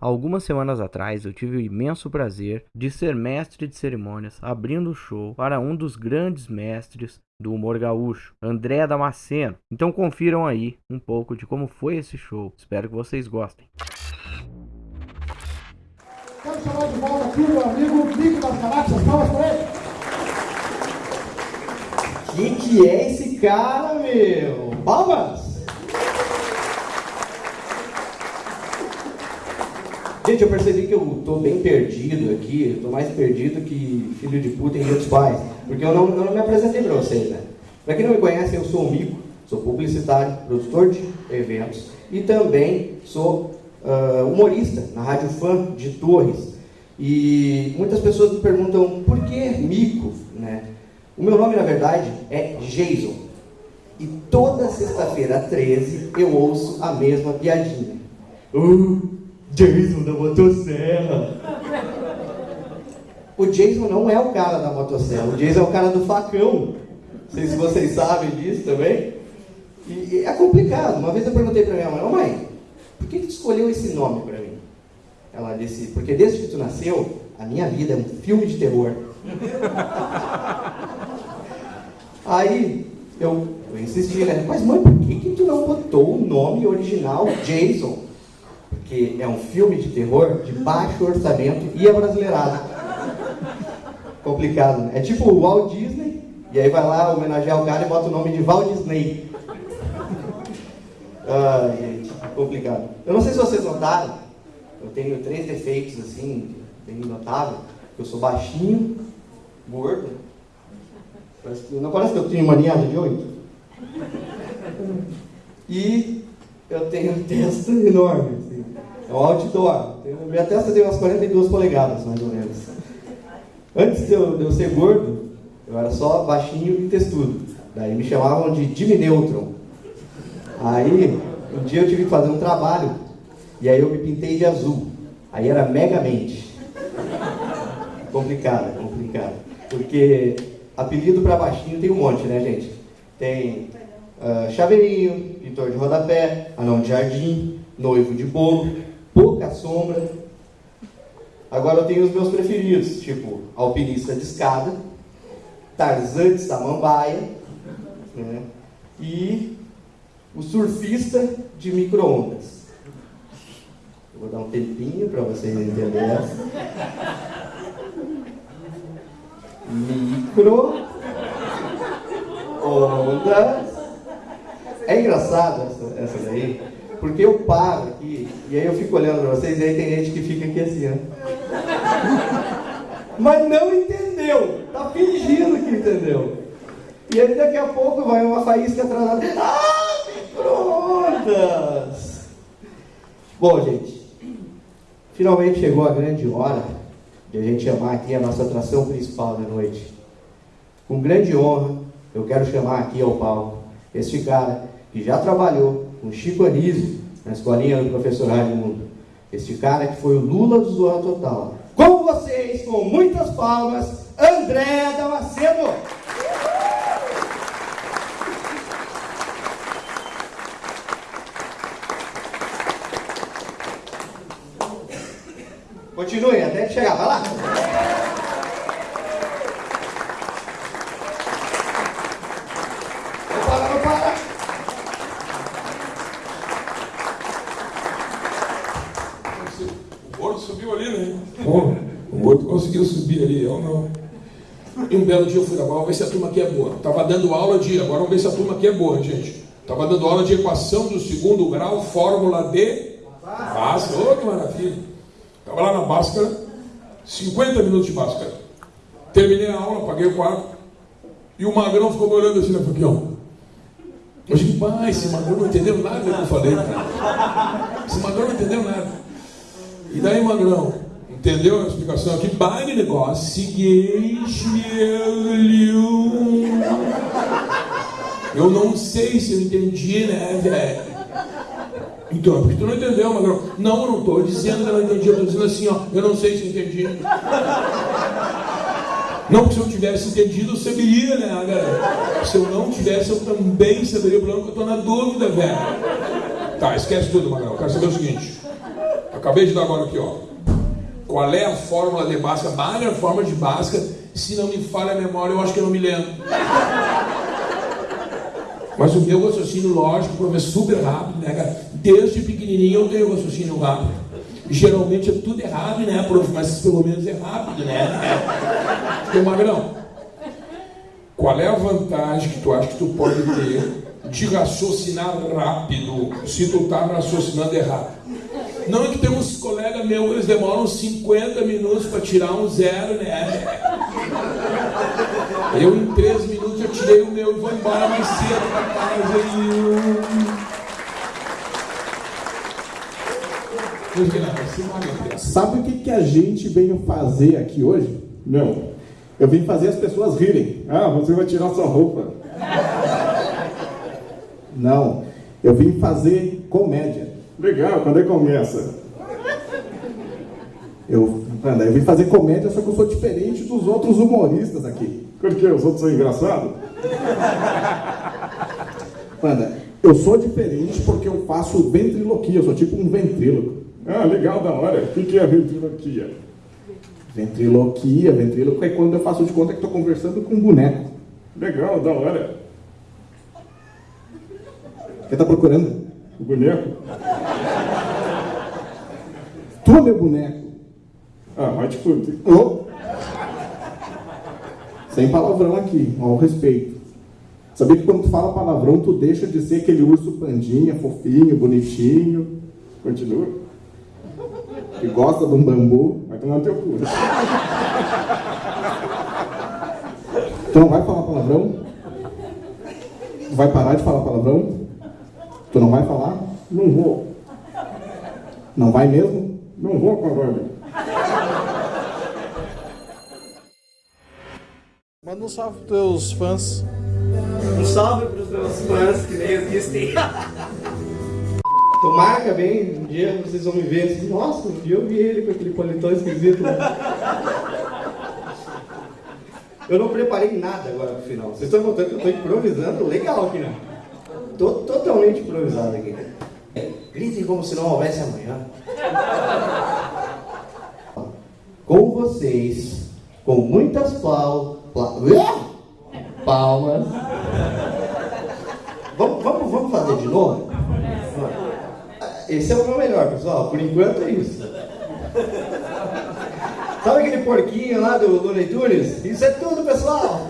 Algumas semanas atrás eu tive o imenso prazer de ser mestre de cerimônias abrindo o show para um dos grandes mestres do humor gaúcho, André Damasceno. Então confiram aí um pouco de como foi esse show. Espero que vocês gostem. Quero chamar de volta aqui meu amigo Nico das Galáxias. Palmas para ele. Quem que é esse cara, meu? Palmas! Gente, eu percebi que eu tô bem perdido aqui, eu tô mais perdido que filho de puta em dia dos pais, porque eu não, eu não me apresentei para vocês, né? Para quem não me conhece, eu sou o Mico, sou publicitário, produtor de eventos e também sou uh, humorista na Rádio Fã de Torres. E muitas pessoas me perguntam por que Mico, né? O meu nome, na verdade, é Jason. E toda sexta-feira, 13, eu ouço a mesma piadinha. Uh, Jason da motosserra. O Jason não é o cara da motosserra, o Jason é o cara do facão. Não sei se vocês sabem disso também. E é complicado. Uma vez eu perguntei para minha mãe, oh, mãe, por que, que tu escolheu esse nome para mim? Ela disse, porque desde que tu nasceu, a minha vida é um filme de terror. Aí eu, eu insisti, né? Mas mãe, por que, que tu não botou o nome original Jason? Porque é um filme de terror de baixo orçamento e é brasileirado. Complicado, né? É tipo o Walt Disney, e aí vai lá homenagear o cara e bota o nome de Walt Disney. Ai, gente, complicado. Eu não sei se vocês notaram, eu tenho três defeitos assim, bem notável. Eu sou baixinho, gordo. Parece que, não parece que eu tenho maniada de oito? E eu tenho testa enorme. É um outdoor. Minha testa tem umas 42 polegadas, mais ou menos. Antes de eu, de eu ser gordo, eu era só baixinho e testudo. Daí me chamavam de Jimmy Neutron. Aí, um dia eu tive que fazer um trabalho, e aí eu me pintei de azul. Aí era megamente. Complicado, complicado. Porque apelido para baixinho tem um monte, né, gente? Tem uh, chaveirinho, pintor de rodapé, anão de jardim, noivo de bolo, pouca sombra. Agora eu tenho os meus preferidos, tipo alpinista de escada, Tarzan de samambaia, né? e o surfista de micro-ondas. Vou dar um tempinho para vocês entenderem. Micro ondas. É engraçado essa, essa daí, porque eu paro aqui e aí eu fico olhando para vocês e aí tem gente que fica aqui assim, né? Mas não entendeu, tá fingindo que entendeu. E aí daqui a pouco vai uma faísca atrasada. Ah, micro-ondas! Bom, gente, finalmente chegou a grande hora de a gente chamar aqui a nossa atração principal da noite. Com grande honra, eu quero chamar aqui ao palco este cara que já trabalhou com Chico Anísio na escolinha do professor Raimundo. Este cara que foi o Lula do Zorra Total. Com vocês, com muitas palmas, André Damasceno. Continue até chegar, vai lá. Não para, não para. Subiu ali, né? O gordo conseguiu subir ali, eu não. E um belo dia eu fui lá, vamos ver se a turma aqui é boa. Tava dando aula de, agora vamos ver se a turma aqui é boa, gente. Tava dando aula de equação do segundo grau, fórmula de Bhaskara. Oh, que maravilha. Tava lá na Bhaskara, 50 minutos de Bhaskara. Terminei a aula, paguei o quarto. E o Magrão ficou me olhando assim, né? Ó. Eu digo, pai, esse Magrão não entendeu nada do que eu falei, cara. Esse Magrão não entendeu nada. E daí, Magrão, entendeu a explicação aqui? Baile negócio, seguinte, eu não sei se eu entendi, né, velho? Então, é porque tu não entendeu, Magrão. Não, eu não estou dizendo que eu não entendi, eu estou dizendo assim, ó, eu não sei se eu entendi. Não, porque se eu tivesse entendido, eu saberia, né, galera? Se eu não tivesse, eu também saberia o problema, que eu estou na dúvida, velho. Tá, esquece tudo, Magrão. Eu quero saber o seguinte. Acabei de dar agora aqui, ó. Qual é a fórmula de Bhaskara? A fórmula de Bhaskara. Se não me falha a memória, eu acho que eu não me lembro. Mas o meu raciocínio lógico, prof, é super rápido, né, cara? Desde pequenininho eu tenho raciocínio rápido. Geralmente é tudo errado, né, prof? Mas pelo menos é rápido, né? Tem magrão. Qual é a vantagem que tu acha que tu pode ter de raciocinar rápido se tu tá raciocinando errado? Não é que tem uns colegas meus, eles demoram 50 minutos para tirar um zero, né? Eu em 3 minutos eu tirei o meu e vou embora mais cedo para casa. E... Sabe o que, que a gente veio fazer aqui hoje? Não. Eu vim fazer as pessoas rirem. Ah, você vai tirar sua roupa. Não. Eu vim fazer comédia. Legal, quando é que começa? Eu, Panda, eu vim fazer comédia, só que eu sou diferente dos outros humoristas aqui. Por quê? Os outros são engraçados? Panda, eu sou diferente porque eu faço ventriloquia, eu sou tipo um ventríloco. Ah, legal, da hora. O que é ventriloquia? Ventriloquia, ventríloco é quando eu faço de conta que estou conversando com um boneco. Legal, da hora. Quem está procurando? O boneco? Tu, meu boneco. Ah, vai te fuder. Oh. Sem palavrão aqui, ao respeito. Sabia que quando tu fala palavrão, tu deixa de ser aquele urso pandinha, fofinho, bonitinho. Continua. Que gosta de um bambu. Vai tomar no teu cu. Tu não vai falar palavrão? Tu vai parar de falar palavrão? Tu não vai falar? Não vou. Não vai mesmo? Não vou, caralho. Manda um salve pros teus fãs. Um salve pros meus fãs que nem existem. Tomara bem, um dia vocês vão me ver assim, nossa, um dia eu vi ele com aquele paletó esquisito. Eu não preparei nada agora pro final. Vocês estão notando que eu estou improvisando legal aqui, né? Tô totalmente improvisado aqui. Gritem como se não houvesse amanhã. Com vocês, com muitas pal- palmas. Vamos, vamos, vamos fazer de novo? Esse é o meu melhor, pessoal. Por enquanto é isso. Sabe aquele porquinho lá do Looney Tunes? Isso é tudo, pessoal!